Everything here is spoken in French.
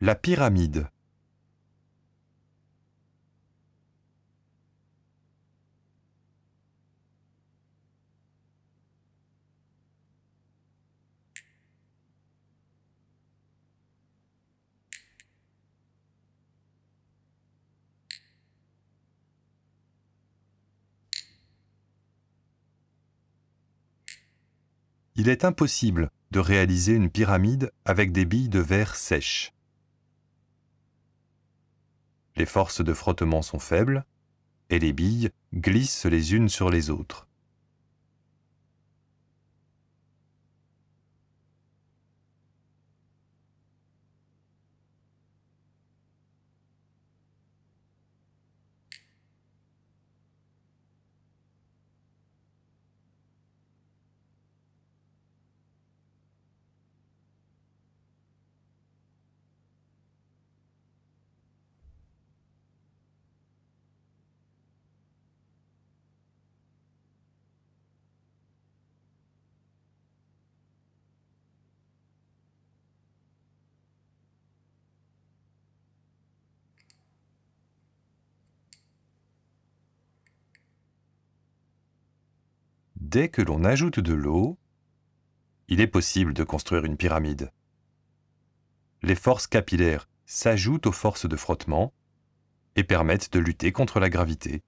La pyramide. Il est impossible de réaliser une pyramide avec des billes de verre sèches. Les forces de frottement sont faibles et les billes glissent les unes sur les autres. Dès que l'on ajoute de l'eau, il est possible de construire une pyramide. Les forces capillaires s'ajoutent aux forces de frottement et permettent de lutter contre la gravité.